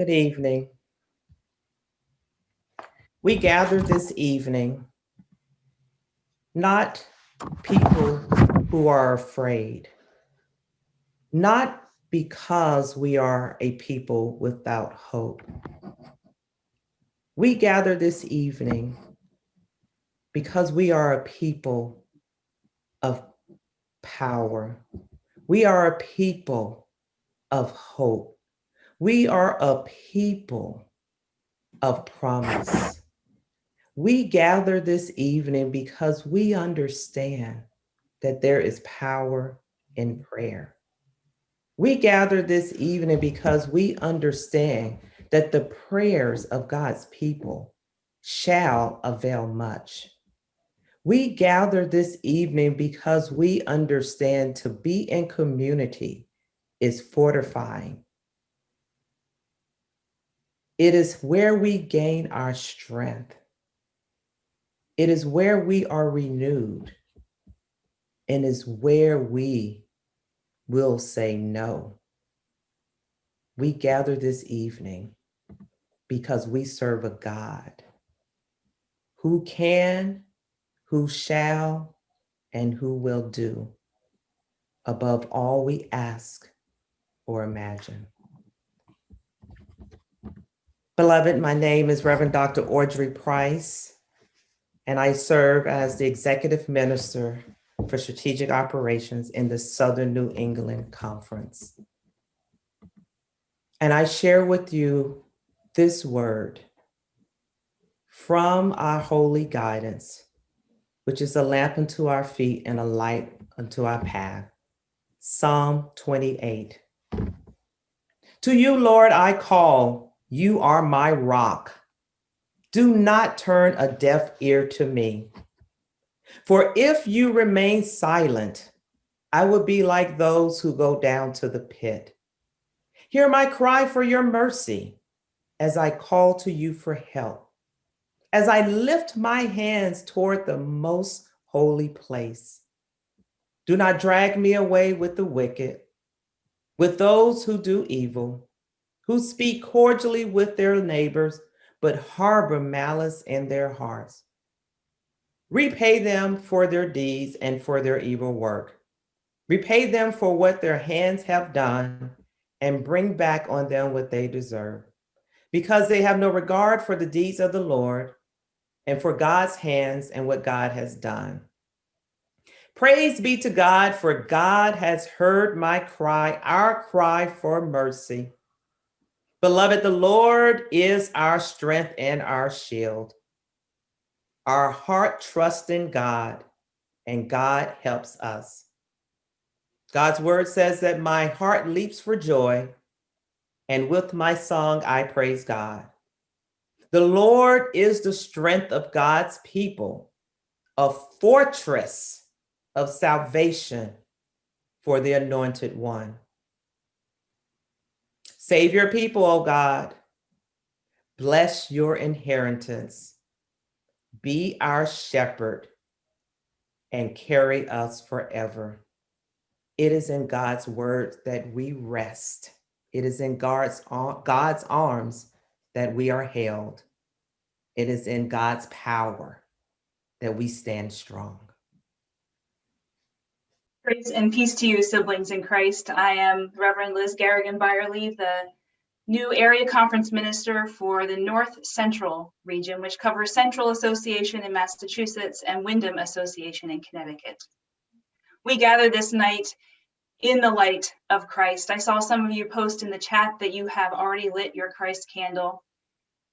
Good evening. We gather this evening, not people who are afraid, not because we are a people without hope. We gather this evening because we are a people of power. We are a people of hope. We are a people of promise. We gather this evening because we understand that there is power in prayer. We gather this evening because we understand that the prayers of God's people shall avail much. We gather this evening because we understand to be in community is fortifying it is where we gain our strength. It is where we are renewed and is where we will say no. We gather this evening because we serve a God who can, who shall, and who will do above all we ask or imagine. Beloved, my name is Reverend Dr. Audrey Price, and I serve as the Executive Minister for Strategic Operations in the Southern New England Conference. And I share with you this word from our holy guidance, which is a lamp unto our feet and a light unto our path. Psalm 28. To you, Lord, I call, you are my rock. Do not turn a deaf ear to me. For if you remain silent, I will be like those who go down to the pit. Hear my cry for your mercy as I call to you for help, as I lift my hands toward the most holy place. Do not drag me away with the wicked, with those who do evil who speak cordially with their neighbors, but harbor malice in their hearts. Repay them for their deeds and for their evil work. Repay them for what their hands have done and bring back on them what they deserve. Because they have no regard for the deeds of the Lord and for God's hands and what God has done. Praise be to God, for God has heard my cry, our cry for mercy. Beloved, the Lord is our strength and our shield. Our heart trusts in God and God helps us. God's word says that my heart leaps for joy and with my song, I praise God. The Lord is the strength of God's people, a fortress of salvation for the anointed one. Save your people, O God. Bless your inheritance. Be our shepherd and carry us forever. It is in God's word that we rest. It is in God's, God's arms that we are held. It is in God's power that we stand strong. Grace and peace to you, siblings in Christ. I am Reverend Liz Garrigan Byerly, the new area conference minister for the North Central region, which covers Central Association in Massachusetts and Windham Association in Connecticut. We gather this night in the light of Christ. I saw some of you post in the chat that you have already lit your Christ candle.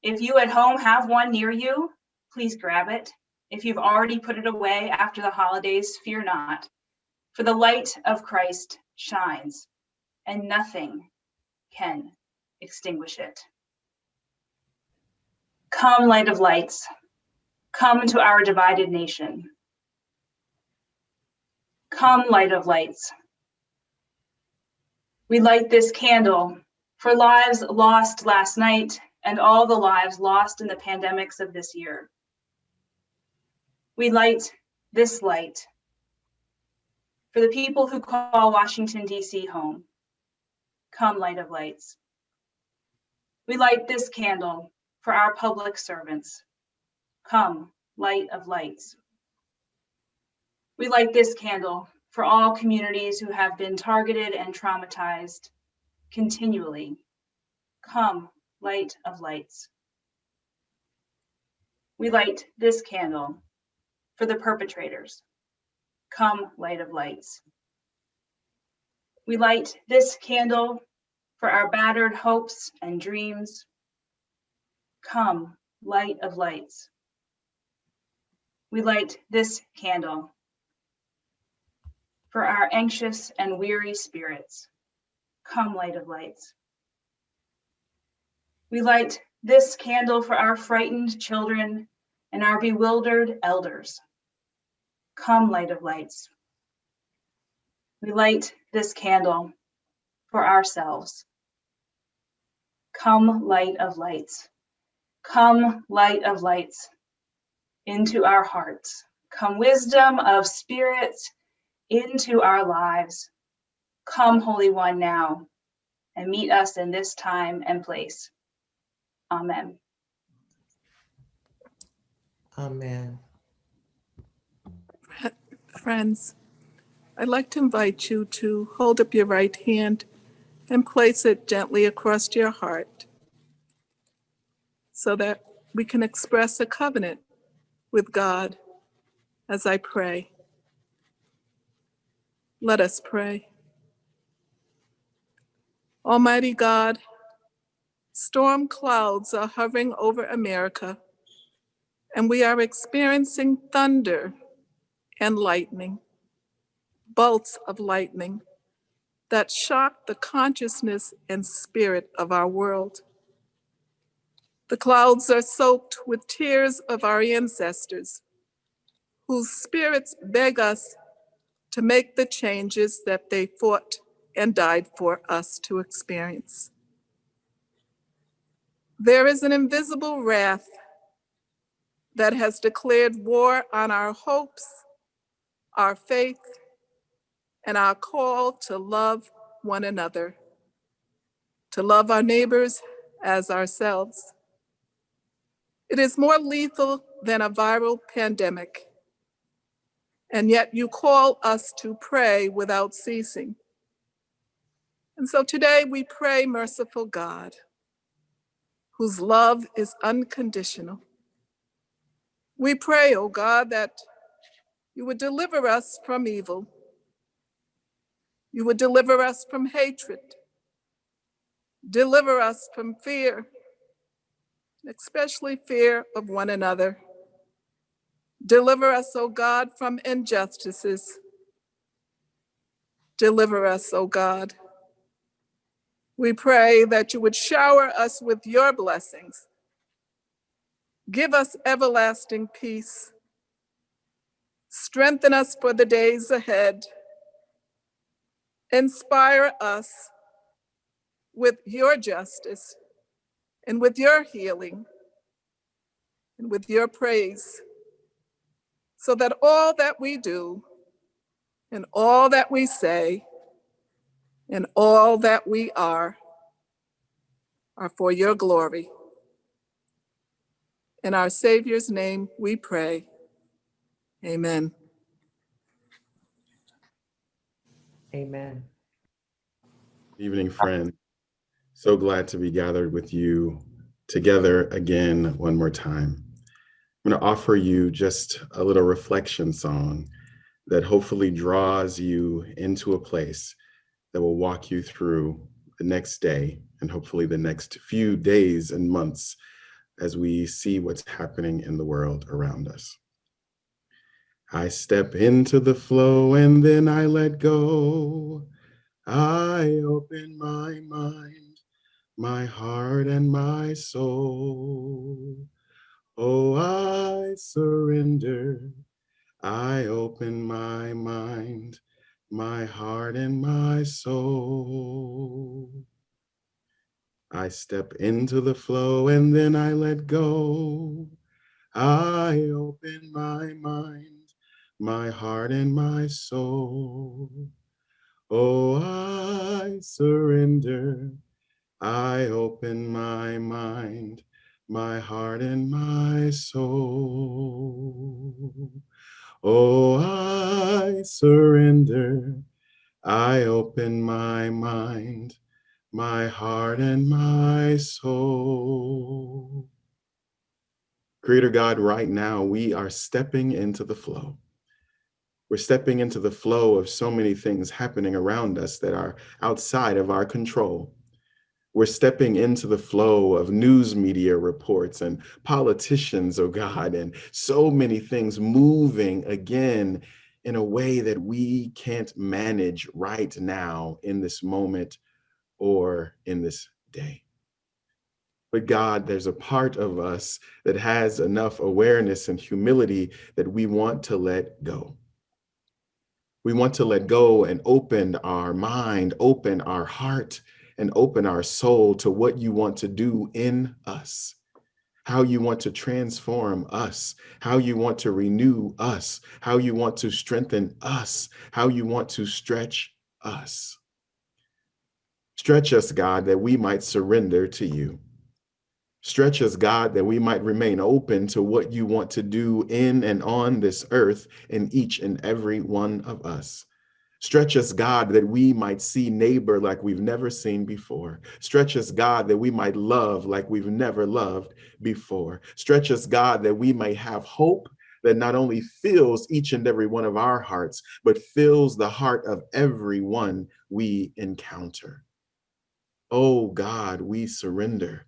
If you at home have one near you, please grab it. If you've already put it away after the holidays, fear not for the light of Christ shines, and nothing can extinguish it. Come, light of lights, come to our divided nation. Come, light of lights. We light this candle for lives lost last night and all the lives lost in the pandemics of this year. We light this light for the people who call Washington, D.C. home. Come, light of lights. We light this candle for our public servants. Come, light of lights. We light this candle for all communities who have been targeted and traumatized continually. Come, light of lights. We light this candle for the perpetrators. Come, light of lights. We light this candle for our battered hopes and dreams. Come, light of lights. We light this candle for our anxious and weary spirits. Come, light of lights. We light this candle for our frightened children and our bewildered elders. Come, light of lights. We light this candle for ourselves. Come, light of lights. Come, light of lights, into our hearts. Come, wisdom of spirits, into our lives. Come, Holy One, now, and meet us in this time and place. Amen. Amen. Friends, I'd like to invite you to hold up your right hand and place it gently across your heart so that we can express a covenant with God as I pray. Let us pray. Almighty God, storm clouds are hovering over America, and we are experiencing thunder and lightning, bolts of lightning that shock the consciousness and spirit of our world. The clouds are soaked with tears of our ancestors, whose spirits beg us to make the changes that they fought and died for us to experience. There is an invisible wrath that has declared war on our hopes, our faith, and our call to love one another, to love our neighbors as ourselves. It is more lethal than a viral pandemic and yet you call us to pray without ceasing. And so today we pray, merciful God, whose love is unconditional. We pray, O oh God, that you would deliver us from evil. You would deliver us from hatred. Deliver us from fear, especially fear of one another. Deliver us, O God, from injustices. Deliver us, O God. We pray that you would shower us with your blessings. Give us everlasting peace. Strengthen us for the days ahead. Inspire us with your justice and with your healing and with your praise so that all that we do and all that we say and all that we are are for your glory. In our Savior's name we pray. Amen. Amen. Evening, friend. So glad to be gathered with you together again one more time. I'm going to offer you just a little reflection song that hopefully draws you into a place that will walk you through the next day and hopefully the next few days and months as we see what's happening in the world around us. I step into the flow and then I let go. I open my mind, my heart and my soul. Oh, I surrender. I open my mind, my heart and my soul. I step into the flow and then I let go. I open my mind, my heart and my soul. Oh, I surrender. I open my mind, my heart, and my soul. Oh, I surrender. I open my mind, my heart, and my soul. Creator God, right now, we are stepping into the flow. We're stepping into the flow of so many things happening around us that are outside of our control. We're stepping into the flow of news media reports and politicians, oh God, and so many things moving again in a way that we can't manage right now in this moment or in this day. But God, there's a part of us that has enough awareness and humility that we want to let go. We want to let go and open our mind, open our heart, and open our soul to what you want to do in us, how you want to transform us, how you want to renew us, how you want to strengthen us, how you want to stretch us. Stretch us, God, that we might surrender to you. Stretch us, God, that we might remain open to what you want to do in and on this earth in each and every one of us. Stretch us, God, that we might see neighbor like we've never seen before. Stretch us, God, that we might love like we've never loved before. Stretch us, God, that we may have hope that not only fills each and every one of our hearts, but fills the heart of everyone we encounter. Oh God, we surrender.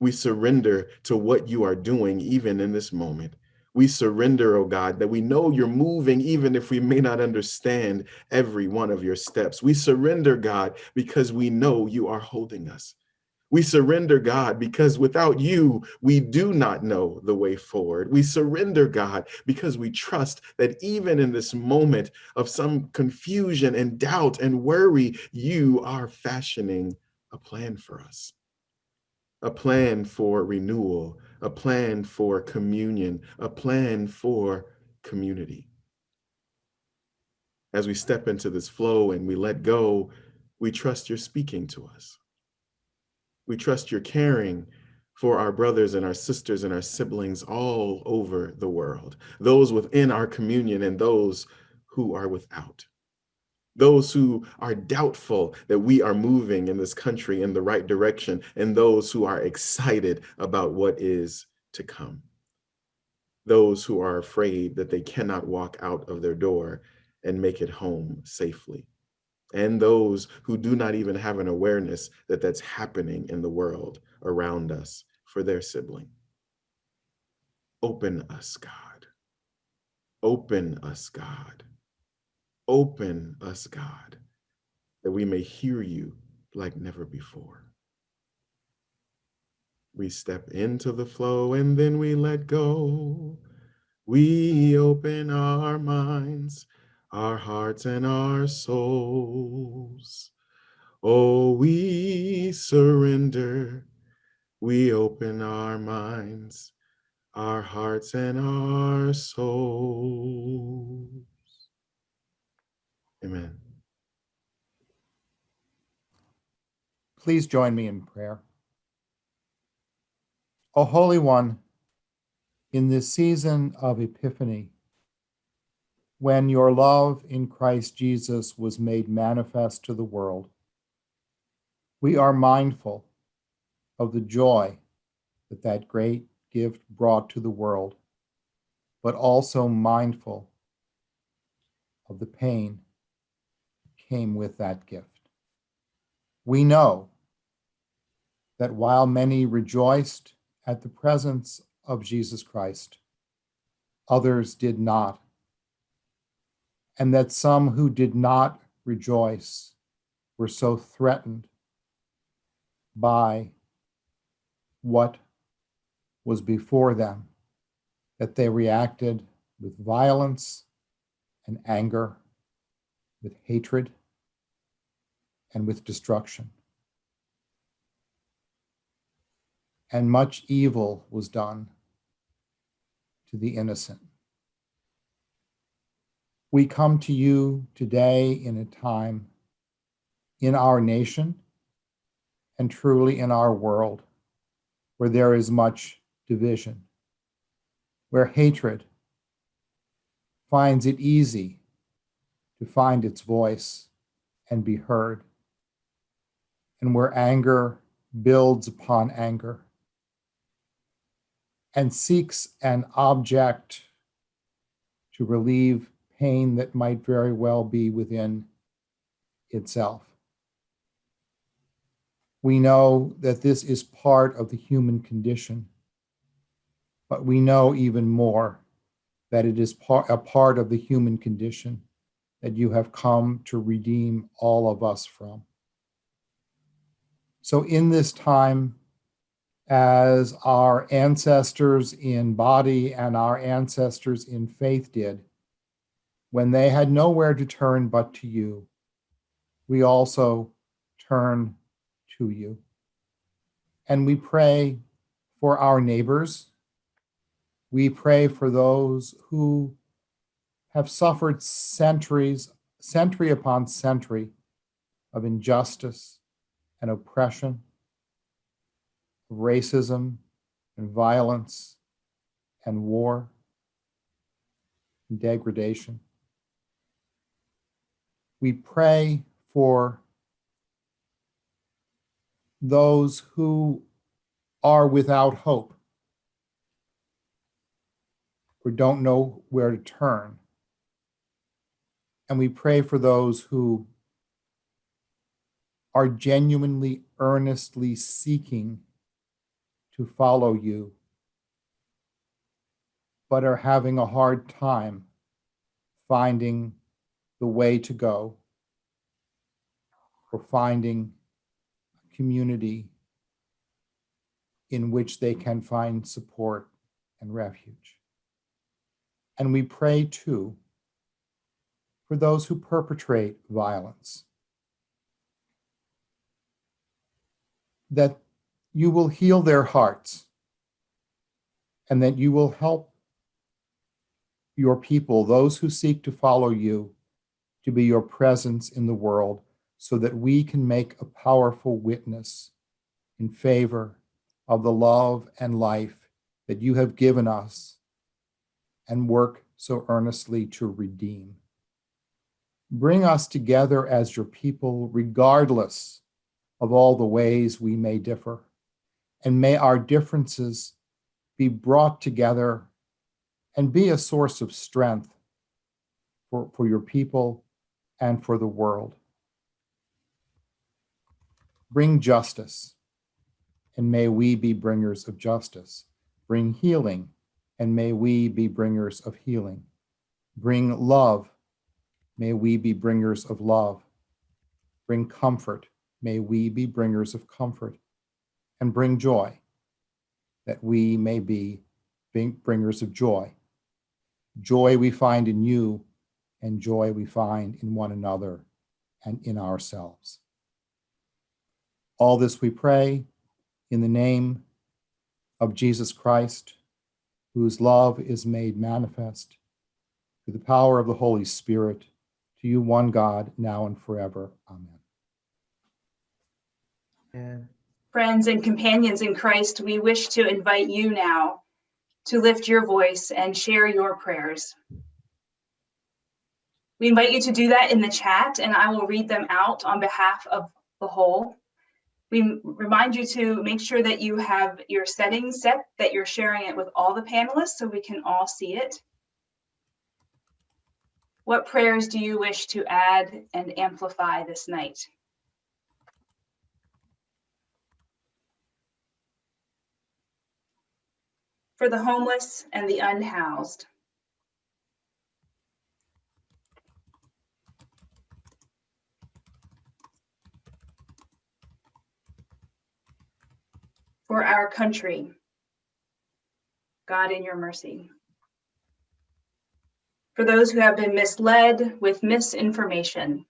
We surrender to what you are doing even in this moment. We surrender, oh God, that we know you're moving even if we may not understand every one of your steps. We surrender, God, because we know you are holding us. We surrender, God, because without you, we do not know the way forward. We surrender, God, because we trust that even in this moment of some confusion and doubt and worry, you are fashioning a plan for us a plan for renewal, a plan for communion, a plan for community. As we step into this flow and we let go, we trust you're speaking to us. We trust you're caring for our brothers and our sisters and our siblings all over the world, those within our communion and those who are without those who are doubtful that we are moving in this country in the right direction, and those who are excited about what is to come. Those who are afraid that they cannot walk out of their door and make it home safely. And those who do not even have an awareness that that's happening in the world around us for their sibling. Open us, God. Open us, God Open us, God, that we may hear you like never before. We step into the flow and then we let go. We open our minds, our hearts, and our souls. Oh, we surrender. We open our minds, our hearts, and our souls. Amen. Please join me in prayer. O Holy One, in this season of Epiphany, when your love in Christ Jesus was made manifest to the world, we are mindful of the joy that that great gift brought to the world, but also mindful of the pain came with that gift. We know that while many rejoiced at the presence of Jesus Christ, others did not, and that some who did not rejoice were so threatened by what was before them that they reacted with violence and anger with hatred, and with destruction. And much evil was done to the innocent. We come to you today in a time in our nation and truly in our world where there is much division, where hatred finds it easy to find its voice and be heard, and where anger builds upon anger and seeks an object to relieve pain that might very well be within itself. We know that this is part of the human condition, but we know even more that it is par- a part of the human condition that you have come to redeem all of us from. So, in this time, as our ancestors in body and our ancestors in faith did, when they had nowhere to turn but to you, we also turn to you. And we pray for our neighbors. We pray for those who have suffered centuries, century upon century of injustice and oppression, racism and violence and war and degradation. We pray for those who are without hope or don't know where to turn. And we pray for those who are genuinely, earnestly seeking to follow you, but are having a hard time finding the way to go or finding a community in which they can find support and refuge. And we pray too for those who perpetrate violence that you will heal their hearts and that you will help your people, those who seek to follow you, to be your presence in the world so that we can make a powerful witness in favor of the love and life that you have given us and work so earnestly to redeem. Bring us together as your people, regardless of all the ways we may differ, and may our differences be brought together and be a source of strength for, for your people and for the world. Bring justice, and may we be bringers of justice. Bring healing, and may we be bringers of healing. Bring love, may we be bringers of love. Bring comfort, may we be bringers of comfort. And bring joy, that we may be bringers of joy. Joy we find in you, and joy we find in one another and in ourselves. All this we pray in the name of Jesus Christ, whose love is made manifest through the power of the Holy Spirit, to you, one God, now and forever. Amen. And Friends and companions in Christ, we wish to invite you now to lift your voice and share your prayers. We invite you to do that in the chat, and I will read them out on behalf of the whole. We remind you to make sure that you have your settings set, that you're sharing it with all the panelists so we can all see it. What prayers do you wish to add and amplify this night? For the homeless and the unhoused. For our country. God in your mercy. For those who have been misled with misinformation.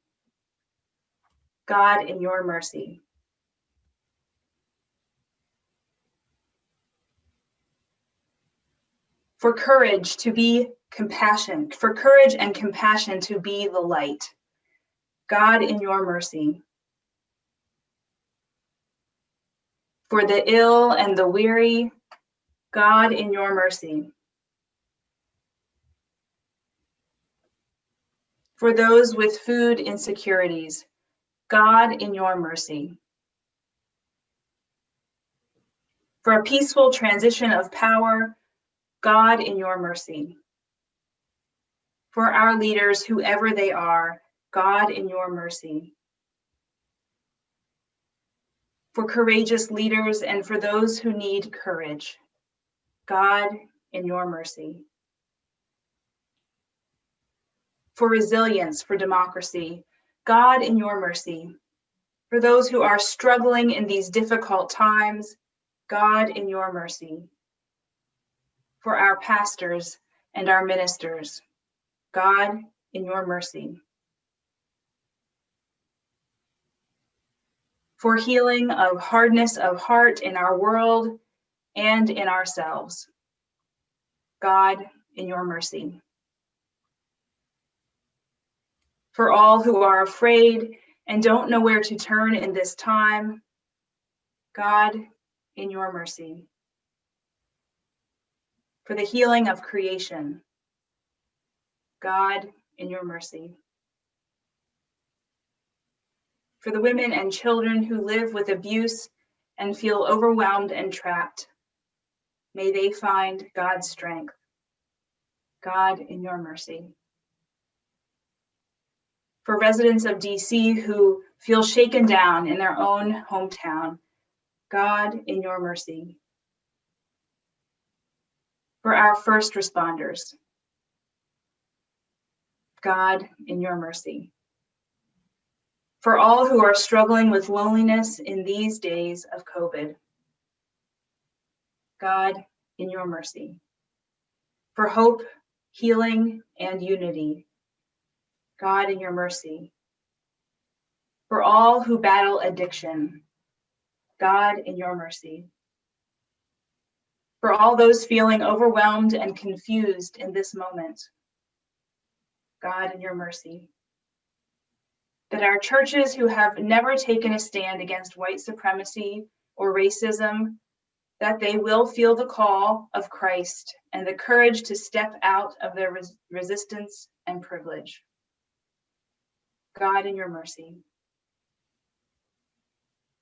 God in your mercy. For courage to be compassion, for courage and compassion to be the light. God in your mercy. For the ill and the weary, God, in your mercy. For those with food insecurities, God, in your mercy. For a peaceful transition of power, God, in your mercy. For our leaders, whoever they are, God, in your mercy. For courageous leaders and for those who need courage, God, in your mercy. For resilience, for democracy, God, in your mercy. For those who are struggling in these difficult times, God, in your mercy. For our pastors and our ministers, God, in your mercy. For healing of hardness of heart in our world and in ourselves. God, in your mercy. For all who are afraid and don't know where to turn in this time, God, in your mercy. For the healing of creation, God, in your mercy. For the women and children who live with abuse and feel overwhelmed and trapped, may they find God's strength. God, in your mercy. For residents of DC who feel shaken down in their own hometown, God, in your mercy. For our first responders, God, in your mercy. For all who are struggling with loneliness in these days of COVID, God, in your mercy. For hope, healing, and unity, God, in your mercy. For all who battle addiction, God, in your mercy. For all those feeling overwhelmed and confused in this moment, God, in your mercy. That our churches who have never taken a stand against white supremacy or racism, that they will feel the call of Christ and the courage to step out of their res resistance and privilege. God, in your mercy.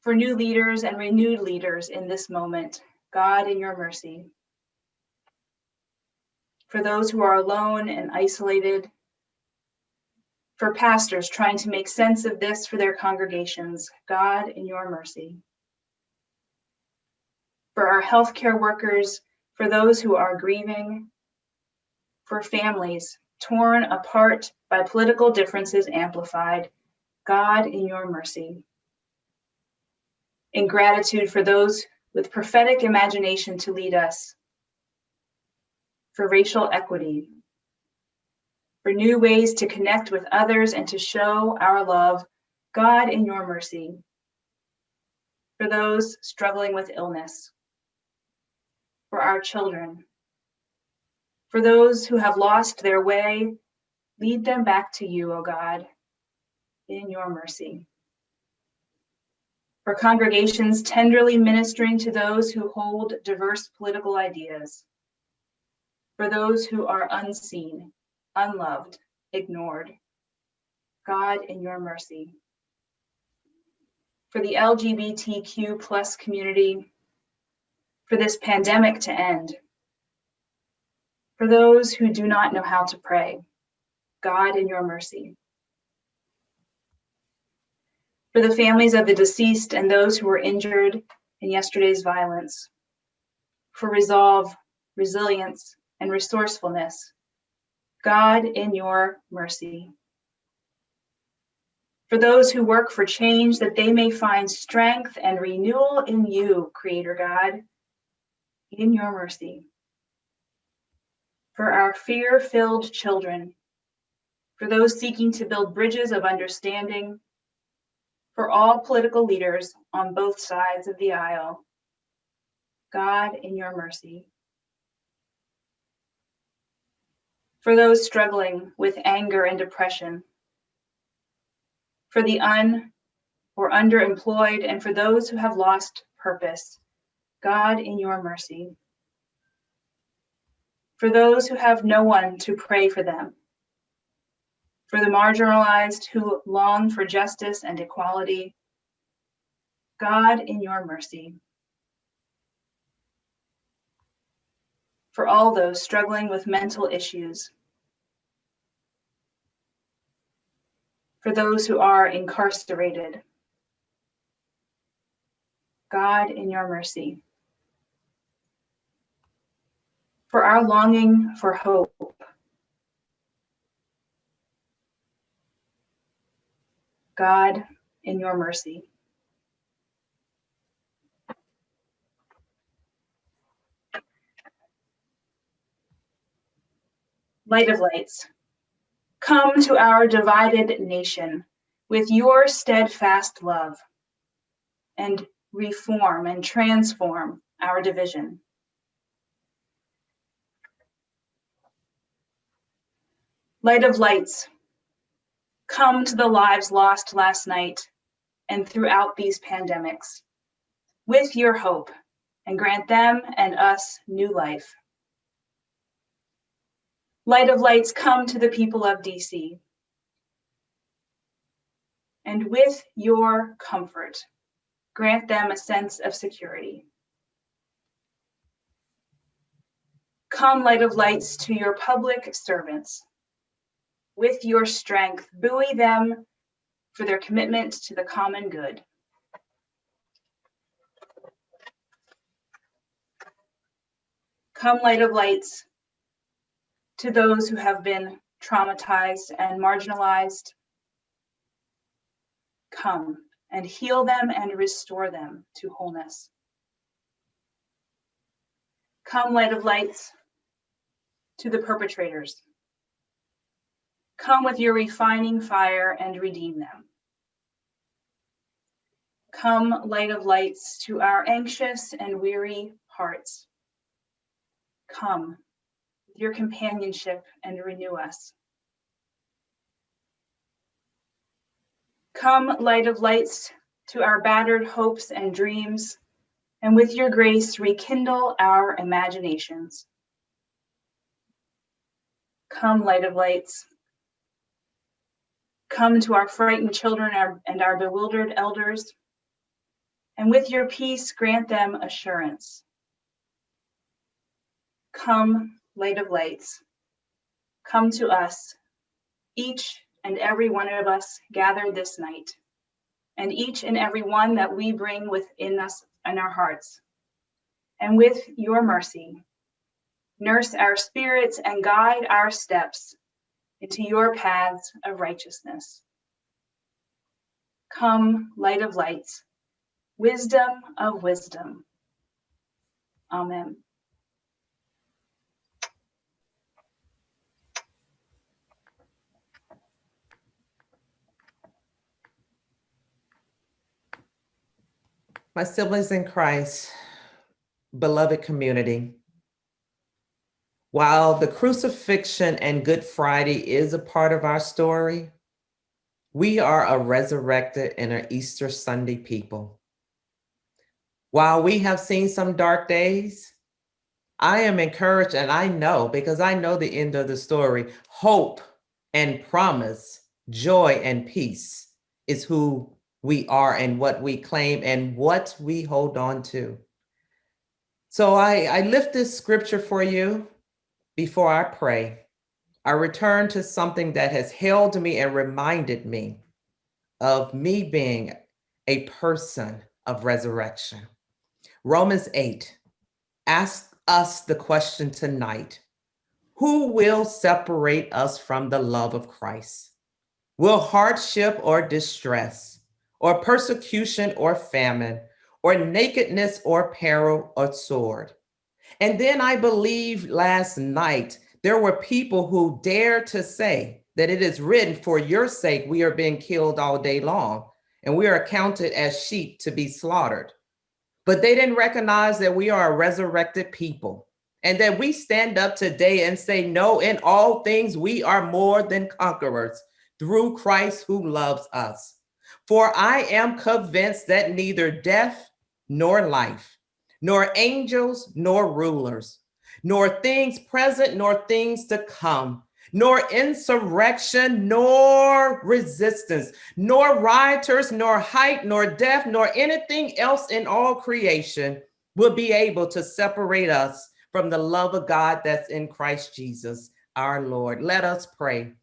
For new leaders and renewed leaders in this moment, God, in your mercy. For those who are alone and isolated, for pastors trying to make sense of this for their congregations, God, in your mercy. For our healthcare workers, for those who are grieving, for families torn apart by political differences amplified, God, in your mercy. In gratitude for those with prophetic imagination to lead us, for racial equity, for new ways to connect with others and to show our love, God, in your mercy. For those struggling with illness, for our children, for those who have lost their way, lead them back to you, O God, in your mercy. For congregations tenderly ministering to those who hold diverse political ideas, for those who are unseen, unloved, ignored. God, in your mercy. For the LGBTQ plus community, for this pandemic to end. For those who do not know how to pray, God, in your mercy. For the families of the deceased and those who were injured in yesterday's violence. For resolve, resilience, and resourcefulness God, in your mercy. For those who work for change, that they may find strength and renewal in you, Creator God, in your mercy. For our fear filled children, for those seeking to build bridges of understanding, for all political leaders on both sides of the aisle, God, in your mercy. for those struggling with anger and depression, for the un or underemployed, and for those who have lost purpose. God, in your mercy. For those who have no one to pray for them. For the marginalized who long for justice and equality. God, in your mercy. For all those struggling with mental issues. For those who are incarcerated. God, in your mercy. For our longing for hope. God, in your mercy. Light of lights, come to our divided nation with your steadfast love and reform and transform our division. Light of lights, come to the lives lost last night and throughout these pandemics with your hope and grant them and us new life. Light of lights, come to the people of DC. And with your comfort, grant them a sense of security. Come, light of lights, to your public servants. With your strength, buoy them for their commitment to the common good. Come, light of lights, to those who have been traumatized and marginalized. Come and heal them and restore them to wholeness. Come, light of lights, to the perpetrators. Come with your refining fire and redeem them. Come, light of lights, to our anxious and weary hearts. Come with your companionship and renew us. Come, light of lights, to our battered hopes and dreams, and with your grace rekindle our imaginations. Come, light of lights. Come to our frightened children and our bewildered elders, and with your peace grant them assurance. Come, light of lights, come to us, each and every one of us gathered this night, and each and every one that we bring within us and our hearts. And with your mercy, nurse our spirits and guide our steps into your paths of righteousness. Come, light of lights, wisdom of wisdom. Amen. My siblings in Christ, beloved community, while the crucifixion and Good Friday is a part of our story, we are a resurrected and an Easter Sunday people. While we have seen some dark days, I am encouraged and I know, because I know the end of the story, hope and promise, joy and peace is who we are and what we claim and what we hold on to. So I, I lift this scripture for you before I pray. I return to something that has held me and reminded me of me being a person of resurrection. Romans 8 asks us the question tonight, who will separate us from the love of Christ? Will hardship or distress, or persecution or famine, or nakedness or peril or sword. And then I believe last night there were people who dared to say that it is written for your sake, we are being killed all day long and we are counted as sheep to be slaughtered. But they didn't recognize that we are a resurrected people and that we stand up today and say, no, in all things, we are more than conquerors through Christ who loves us. For I am convinced that neither death nor life, nor angels, nor rulers, nor things present, nor things to come, nor insurrection, nor resistance, nor rioters, nor height, nor depth, nor anything else in all creation will be able to separate us from the love of God that's in Christ Jesus, our Lord. Let us pray.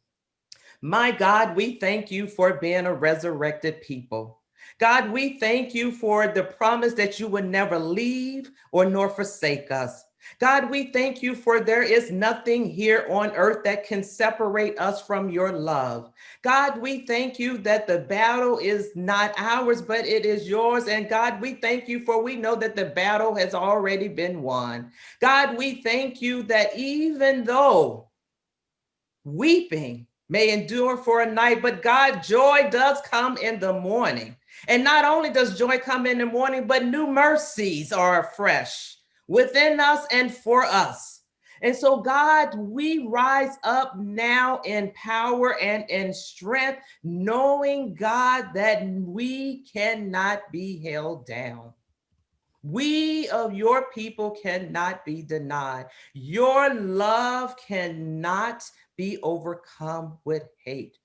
My God, we thank you for being a resurrected people. God, we thank you for the promise that you would never leave or nor forsake us. God, we thank you for there is nothing here on earth that can separate us from your love. God, we thank you that the battle is not ours, but it is yours. And God, we thank you for we know that the battle has already been won. God, we thank you that even though weeping may endure for a night, but God, joy does come in the morning. And not only does joy come in the morning, but new mercies are fresh within us and for us. And so, God, we rise up now in power and in strength, knowing, God, that we cannot be held down. We of your people cannot be denied. Your love cannot be overcome with hate.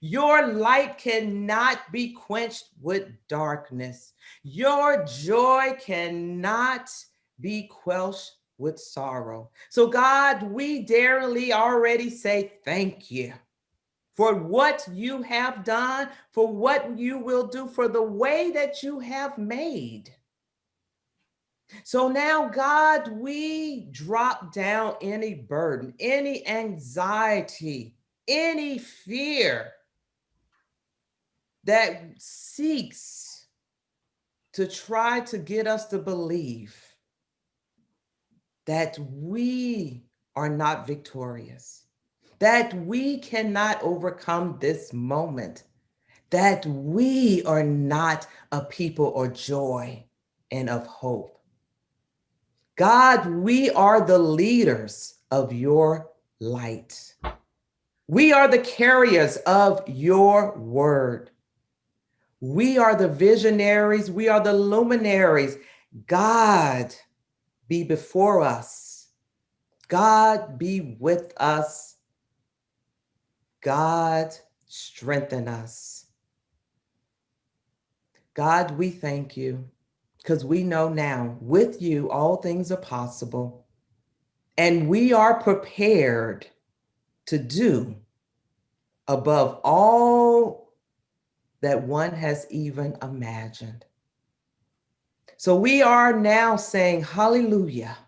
Your light cannot be quenched with darkness. Your joy cannot be quelched with sorrow. So, God, we darely already say thank you for what you have done, for what you will do, for the way that you have made. So now, God, we drop down any burden, any anxiety, any fear that seeks to try to get us to believe that we are not victorious, that we cannot overcome this moment, that we are not a people of joy and of hope. God, we are the leaders of your light. We are the carriers of your word. We are the visionaries. We are the luminaries. God, be before us. God, be with us. God, strengthen us. God, we thank you because we know now with you all things are possible. And we are prepared to do above all that one has even imagined. So we are now saying, Hallelujah,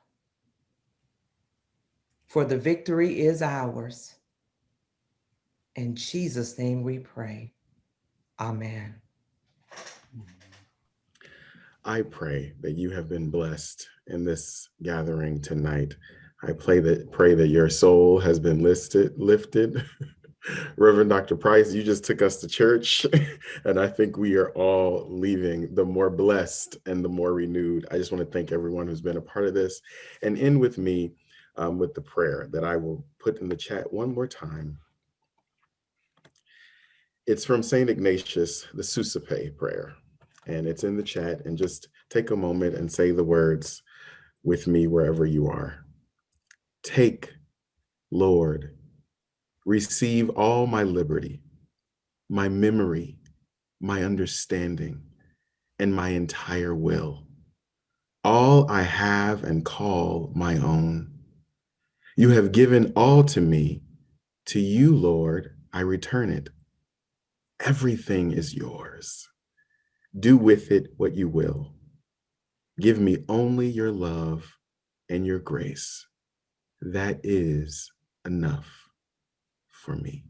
for the victory is ours. In Jesus' name we pray. Amen. I pray that you have been blessed in this gathering tonight. I pray that pray that your soul has been listed, lifted. Reverend Dr. Price, you just took us to church, and I think we are all leaving the more blessed and the more renewed. I just want to thank everyone who's been a part of this and end with me um, with the prayer that I will put in the chat one more time. It's from St. Ignatius, the Suscipe prayer, and it's in the chat. And just take a moment and say the words with me wherever you are. Take, Lord, receive all my liberty, my memory, my understanding, and my entire will, all I have and call my own. You have given all to me. To you, Lord, I return it. Everything is yours. Do with it what you will. Give me only your love and your grace. That is enough for me.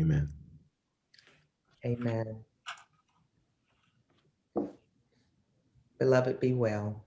Amen. Amen. Beloved, be well.